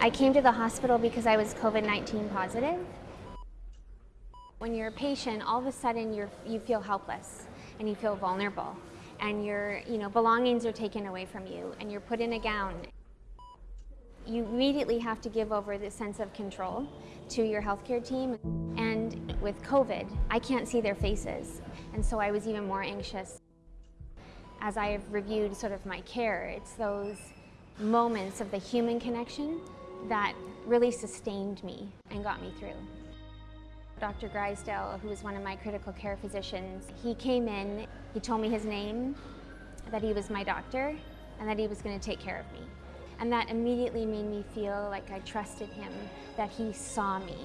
I came to the hospital because I was COVID-19 positive. When you're a patient, all of a sudden you're, you feel helpless and you feel vulnerable and your you know, belongings are taken away from you and you're put in a gown. You immediately have to give over the sense of control to your healthcare team. And with COVID, I can't see their faces. And so I was even more anxious. As I have reviewed sort of my care, it's those moments of the human connection that really sustained me and got me through. Dr. Griesdale, who was one of my critical care physicians, he came in, he told me his name, that he was my doctor, and that he was going to take care of me. And that immediately made me feel like I trusted him, that he saw me.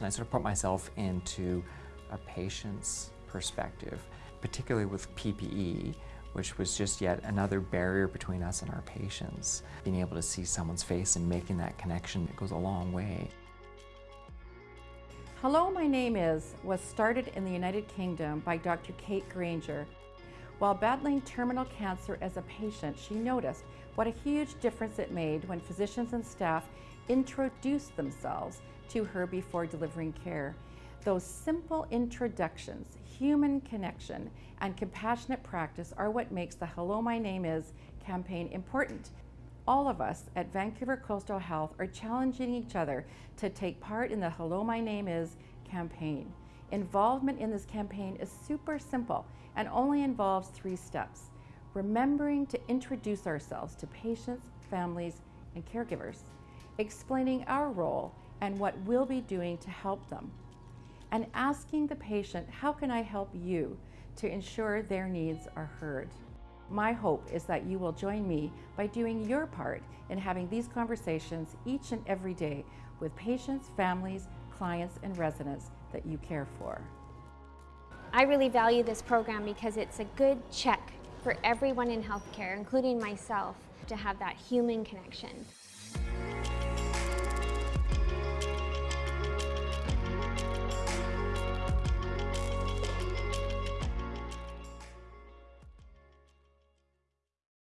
I sort of put myself into a patient's perspective, particularly with PPE, which was just yet another barrier between us and our patients. Being able to see someone's face and making that connection, it goes a long way. Hello, my name is was started in the United Kingdom by Dr. Kate Granger. While battling terminal cancer as a patient, she noticed what a huge difference it made when physicians and staff introduced themselves to her before delivering care. Those simple introductions, human connection, and compassionate practice are what makes the Hello My Name Is campaign important. All of us at Vancouver Coastal Health are challenging each other to take part in the Hello My Name Is campaign. Involvement in this campaign is super simple and only involves three steps. Remembering to introduce ourselves to patients, families, and caregivers, explaining our role and what we'll be doing to help them, and asking the patient, how can I help you to ensure their needs are heard? My hope is that you will join me by doing your part in having these conversations each and every day with patients, families, clients, and residents that you care for. I really value this program because it's a good check for everyone in healthcare, including myself, to have that human connection.